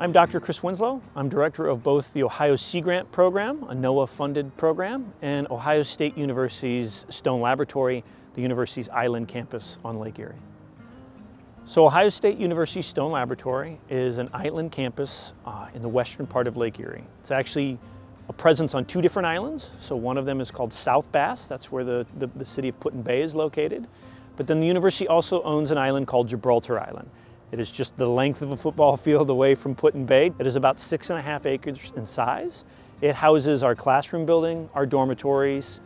I'm Dr. Chris Winslow. I'm director of both the Ohio Sea Grant Program, a NOAA-funded program, and Ohio State University's Stone Laboratory, the university's island campus on Lake Erie. So Ohio State University Stone Laboratory is an island campus uh, in the western part of Lake Erie. It's actually a presence on two different islands. So one of them is called South Bass, that's where the, the, the city of Put-in-Bay is located. But then the university also owns an island called Gibraltar Island. It is just the length of a football field away from Put-in-Bay. It is about six and a half acres in size. It houses our classroom building, our dormitories,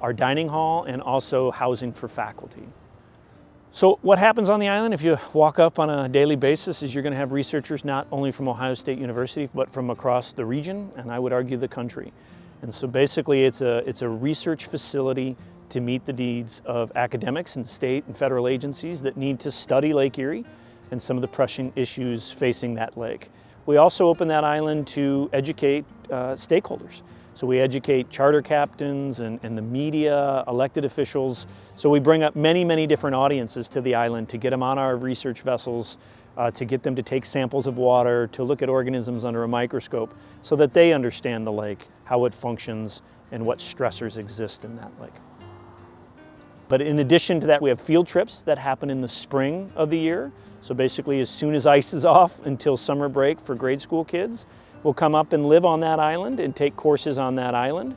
our dining hall, and also housing for faculty. So what happens on the island if you walk up on a daily basis is you're going to have researchers not only from Ohio State University, but from across the region, and I would argue the country. And so basically it's a, it's a research facility to meet the needs of academics and state and federal agencies that need to study Lake Erie and some of the pressing issues facing that lake. We also open that island to educate uh, stakeholders. So we educate charter captains and, and, the media, elected officials. So we bring up many, many different audiences to the island to get them on our research vessels, uh, to get them to take samples of water, to look at organisms under a microscope so that they understand the lake, how it functions, and what stressors exist in that lake. But in addition to that, we have field trips that happen in the spring of the year. So basically as soon as ice is off until summer break for grade school kids, we'll come up and live on that island and take courses on that island.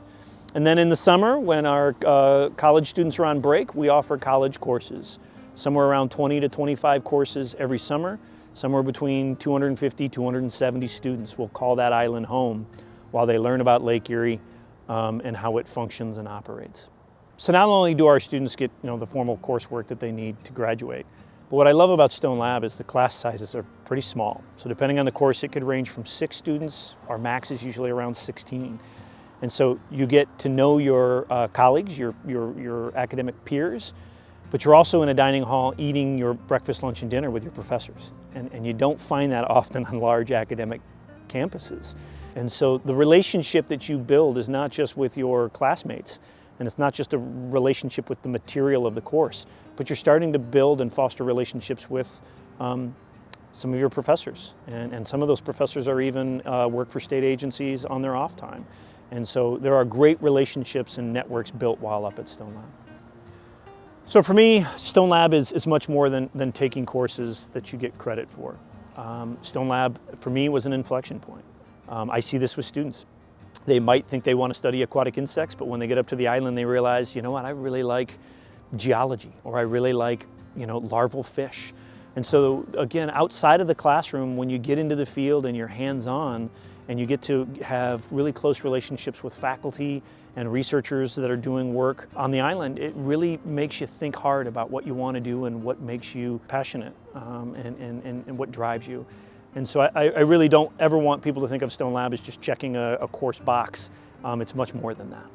And then in the summer, when our uh, college students are on break, we offer college courses. Somewhere around 20 to 25 courses every summer. Somewhere between 250, 270 students will call that island home while they learn about Lake Erie um, and how it functions and operates. So not only do our students get you know, the formal coursework that they need to graduate, but what I love about Stone Lab is the class sizes are pretty small. So depending on the course, it could range from six students. Our max is usually around 16. And so you get to know your uh, colleagues, your, your, your academic peers, but you're also in a dining hall eating your breakfast, lunch, and dinner with your professors. And, and you don't find that often on large academic campuses. And so the relationship that you build is not just with your classmates, and it's not just a relationship with the material of the course, but you're starting to build and foster relationships with um, some of your professors. And, and some of those professors are even uh, work for state agencies on their off time. And so there are great relationships and networks built while up at Stone Lab. So for me, Stone Lab is, is much more than, than taking courses that you get credit for. Um, Stone Lab, for me, was an inflection point. Um, I see this with students. They might think they want to study aquatic insects, but when they get up to the island, they realize, you know what, I really like geology, or I really like, you know, larval fish. And so again, outside of the classroom, when you get into the field and you're hands-on, and you get to have really close relationships with faculty and researchers that are doing work on the island, it really makes you think hard about what you want to do and what makes you passionate um, and, and, and what drives you. And so I, I, really don't ever want people to think of Stone Lab as just checking a, a course box. Um, it's much more than that.